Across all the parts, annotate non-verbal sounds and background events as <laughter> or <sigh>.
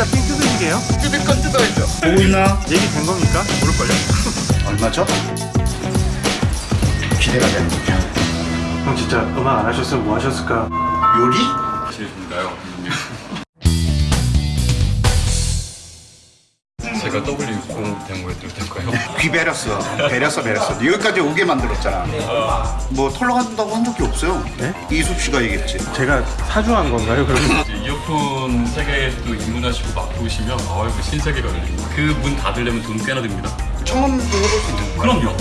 진짜 삥 뜯으시게요? 뜯을 건 뜯어야죠. 보고 있나? 얘기 된 겁니까? 모를걸요? <laughs> 얼마죠? 기대가 되는군요. 형 진짜 음악 안 하셨으면 뭐 하셨을까? 요리? 실신가요? 제가 W60 데모해드려도 될까요? 귀 베렸어. 베렸어, 베렸어. 여기까지 오게 만들었잖아. 뭐 털러 간다고 한 적이 없어요. 네? 이숙 씨가 얘기했지. 제가 사주한 건가요 그러면? <laughs> 이제 이어폰 세계에도 입문하시고 막 보시면 아 이거 신세계가 열립니다. 그 문 닫으려면 돈 꽤나 듭니다. 청원도 해볼 수 있는 거야. 그럼요.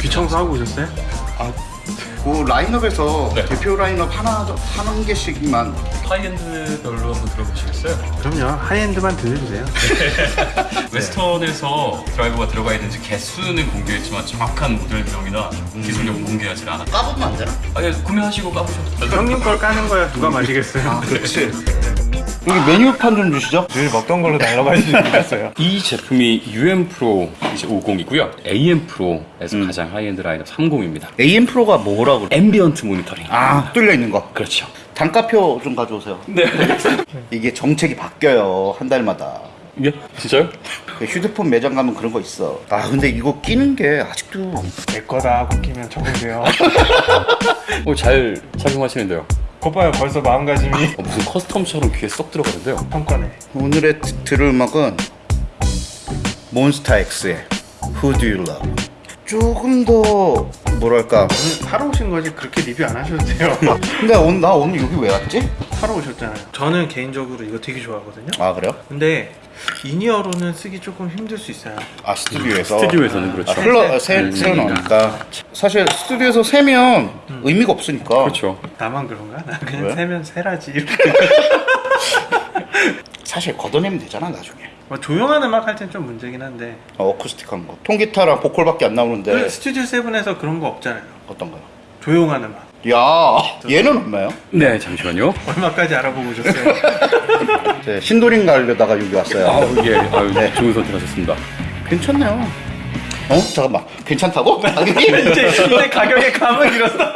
귀청소 하고 오셨어요? 그 라인업에서 네. 대표 라인업 하나, 하는 개씩만 하이엔드별로 한번 들어보시겠어요? 그럼요 하이엔드만 들려주세요 <laughs> Westone에서 드라이버가 들어가 있는지 개수는 공개했지만 정확한 모델명이나 기술력은 공개하지 않아. 까보면 안 되나? 아, 예, 구매하시고 까보셔도. 형님 걸 까는 거야 누가 마시겠어요 그렇지. <laughs> 여기 메뉴판 좀 주시죠. 늘 먹던 걸로 날라가시지 않았어요 <laughs> 이 제품이 UM Pro 이제 50이고요. AM Pro에서 가장 하이엔드 라인업 30입니다. AM Pro가 뭐라고 그래? ambient monitoring. 아, 뚫려 있는 거. 그렇죠. 단가표 좀 가져오세요. 네. <laughs> 이게 정책이 바뀌어요. 한 달마다. 예? 진짜요? 그 휴대폰 매장 가면 그런 거 있어. 아, 근데 이거 끼는 게 아직도 내 거다 하고 끼면 적으세요 <laughs> 어, 잘 착용하시는데요. 거봐요 벌써 마음가짐이 어, 무슨 custom처럼 귀에 쏙 들어가는데요. 형 거네 오늘의 드- 들을 음악은 몬스타엑스의 Who Do You Love. 조금 더 뭐랄까. 오늘 사러 오신 거지 그렇게 리뷰 안 하셔도 돼요 <laughs> 근데 오늘 나 오늘 여기 왜 왔지? 사러 오셨잖아요 저는 개인적으로 이거 되게 좋아하거든요 아 그래요? 근데 in-ear로는 쓰기 조금 힘들 수 있어요 아 스튜디오에서. 스튜디오에서는 아, 그렇죠. 흘러 새 새어 나오니까 사실 스튜디오에서 세면 의미가 없으니까. 그렇죠. 나만 그런가? 나 그냥 왜? 세면 세라지 이렇게 <laughs> <laughs> 사실 걷어내면 되잖아 나중에. 뭐 조용한 음악 할 땐 좀 문제긴 한데 어, 어쿠스틱한 거. 통기타랑 보컬밖에 안 나오는데 그 스튜디오 세븐에서 그런 거 없잖아요 어떤 거요? 조용한 음악 야 얘는 얼마요? 네, 잠시만요. 얼마까지 알아보고 오셨어요? <laughs> 네, 신도림 가려다가 여기 왔어요. 아우, 예, 아유, 네. 좋은 선택하셨습니다. 괜찮네요. 어? 잠깐만. 괜찮다고? 가격이? <laughs> 이제 이제 가격에 감을 잃었어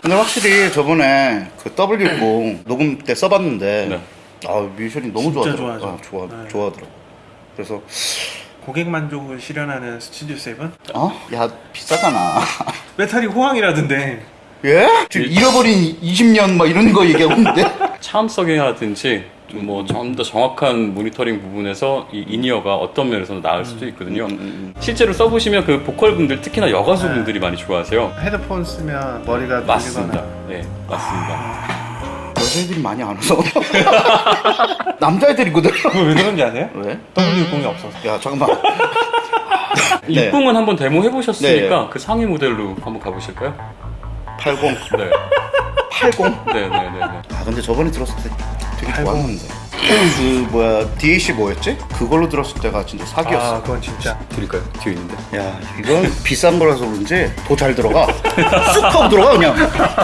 근데 확실히 저번에 그 W60 녹음 때 써봤는데 네. 아 뮤지션이 너무 진짜 좋아하더라고. 좋아하죠. 아, 좋아 네. 좋아하더라고. 그래서 고객 만족을 실현하는 스튜디오 세븐? 어? 야 비싸잖아. <laughs> 배터리 호황이라던데 예? 지금 잃어버린 20년 막 이런 거 얘기하고 있는데 차음성이라든지 뭐 좀 더 정확한 모니터링 부분에서 이 in-ear가 어떤 면에서는 나을 수도 있거든요. 음, 실제로 써보시면 그 보컬 분들 특히나 여가수 분들이 많이 좋아하세요. 헤드폰 쓰면 머리가 맞습니다. 들리거나 네, 맞습니다. 여자애들이 많이 안 와서 <laughs> 남자애들이거든. 그거 왜 그런지 아세요? 왜? W60이 없어서 야 잠깐만. 네. 60은 한번 데모 해보셨으니까 네. 그 상위 모델로 한번 가보실까요? 80, 네, 80. 네, 네, 네. 네. 아 근데 저번에 들었을 때 되게 좋았는데 그 뭐야 DAC 뭐였지? 그걸로 들었을 때가 진짜 아 사기였어 그건 진짜 드릴까요? 뒤에 있는데. 야 이건 비싼 거라서 그런지 더 잘 들어가 <laughs> 쑥 하고 들어가 그냥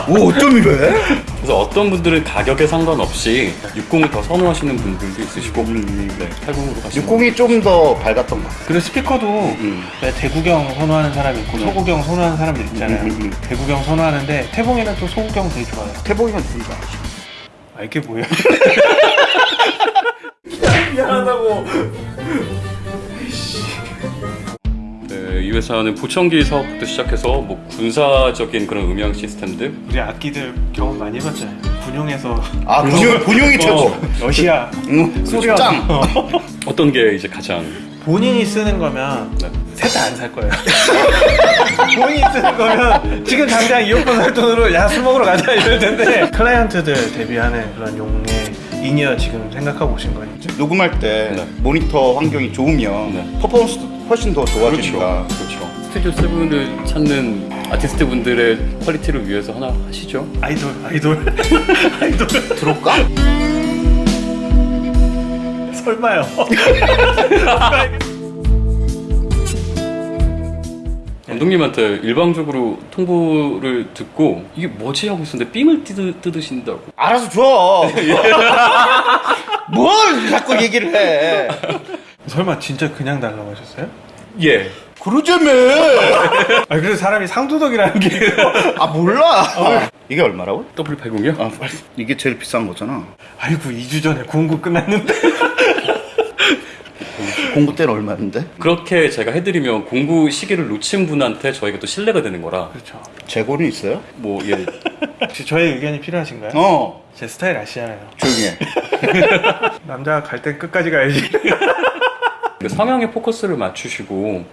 오 어쩜 이래? 그래서 어떤 분들은 가격에 상관없이 60을 더 선호하시는 분들도 있으시고, 음. 네, 80으로 가시면 60이 좀 더 밝았던 거 근데 스피커도 음. 왜 대구경 선호하는 사람이 있고 소구경 선호하는 사람들 있잖아요 음, 음, 음. 대구경 선호하는데 태봉이는 또 소구경 되게 좋아해요 태봉이가 누군가 아 이게 뭐야 <laughs> 회사는 보청기 사업부터 시작해서 뭐 군사적인 그런 음향 시스템들? 우리 악기들 경험 많이 해봤잖아요. 군용에서. 아 군용, <laughs> 군용이 최고. 어, 러시아. 응, 소련. 짱. 어. <laughs> 어떤 게 이제 가장 본인이 쓰는 거면 네. 셋 다 안 살 거예요 <laughs> 본인이 쓰는 거면 지금 당장 이어폰 살 돈으로 야 술 먹으러 가자 이럴 텐데 클라이언트들 대비하는 그런 용의 in-ear 지금 생각하고 오신 거예요 녹음할 때 네. 모니터 환경이 좋으면 네. 퍼포먼스도 훨씬 더 좋아지니까 그렇죠. 스튜디오 세븐을 찾는 아티스트 분들의 quality를 위해서 하나 하시죠. 아이돌 아이돌 <laughs> 아이돌 들어올까? 설마요 <laughs> 감독님한테 일방적으로 통보를 듣고 이게 뭐지 하고 있었는데 삥을 뜯으, 뜯으신다고. 알아서 줘. <laughs> 뭘 자꾸 얘기를 해. 설마 진짜 그냥 달라고 하셨어요? 예. 그러자며. <laughs> 아 그래서 사람이 상도덕이라는 게 <laughs> 아 몰라. 이게 얼마라고? W80이요? 아. 이게 제일 비싼 거잖아. 아이고 2주 전에 구운구 끝났는데 공부 때는 얼마였는데? 그렇게 제가 해드리면 공부 시기를 놓친 분한테 저희가 또 신뢰가 되는 거라 그렇죠. 재고는 있어요? 뭐 예. 혹시 저의 의견이 필요하신가요? 어 제 스타일 아시잖아요. 조용히 해 <laughs> 남자가 갈 땐 끝까지 가야지. <laughs> 그 성향에 포커스를 맞추시고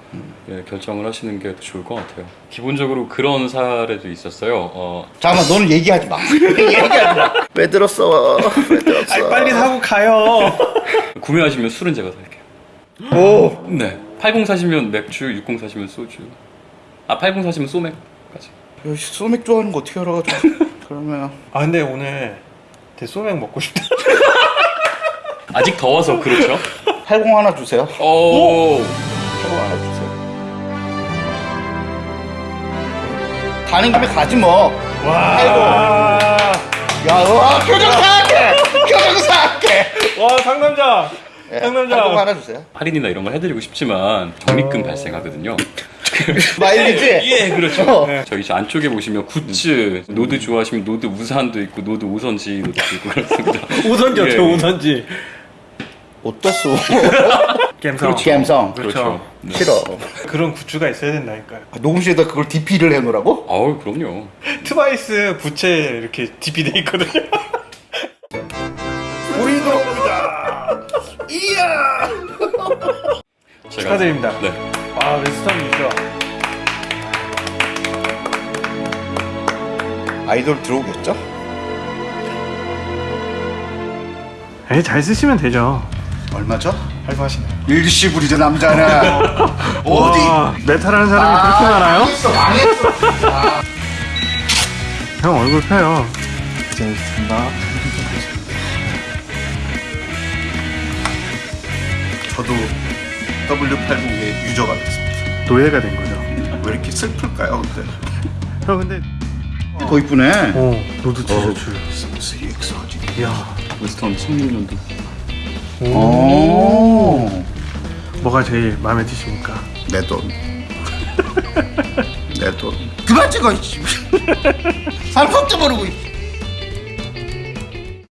예, 결정을 하시는 게 더 좋을 것 같아요. 기본적으로 그런 사례도 있었어요. 어, 잠깐만 너는 얘기하지 마 <laughs> 얘기하지 마왜 들었어 왜 들었어 아니, 빨리 사고 가요. 구매하시면 술은 제가 살게요. 오 네. 80 사시면 맥주, 60 사시면 소주. 아, 80 사시면 소맥까지. 야, 씨, 소맥 좋아하는 거 어떻게 알아가지고 <laughs> 그러면 아 근데 오늘 대 소맥 먹고 싶다. <laughs> 아직 더워서 그렇죠. 80 하나 주세요 오. 80 하나 주세요 가는 김에 가지 뭐 와. 야, 와, 표정 사악해! <laughs> 표정 사악해! 와 상남자. 예, 상남자. 팔공 하나 주세요. 할인이나 이런 걸 해드리고 싶지만 적립금 발생하거든요. <laughs> 마일리지? 예, 그렇죠. 어. 네. 저희 저 안쪽에 보시면 goods, Nord 좋아하시면 Nord 우산도 있고 Nord 오선지 노트 있고 그렇습니다. <laughs> 오선지 어때요 예, 예. 오선지. 어떠어? <laughs> 갬성. 감성. 그렇죠. 그렇죠. 네. 싫어. 그런 굿즈가 있어야 된다니까요. 아, 녹음실에다 그걸 DP를 해놓으라고? 아우 그럼요. 트와이스 부채 이렇게 DP 돼 있거든요. 축하드립니다. 네. 아 웨스턴 유저. 아이돌 들어오겠죠? 에이 잘 쓰시면 되죠. 얼마죠? 할부하시네요. 일시불이죠, 남자는. <laughs> 어디? 와, 메탈하는 사람이 그렇게 많아요? 망했어, 망했어. 형 얼굴 펴요. 재밌습니다. 저도 W80의 유저가 됐습니다. 노예가 된 거죠. 왜 이렇게 슬플까요, 근데? 형 근데 더 이쁘네. 어 Nord 티셔츠. 3X 하지. 이야. 웨스턴 16년도. 오. 오. 뭐가 제일 마음에 드십니까? 내 돈. <laughs> 내 돈. 그만 찍어. 살 걱정 모르고.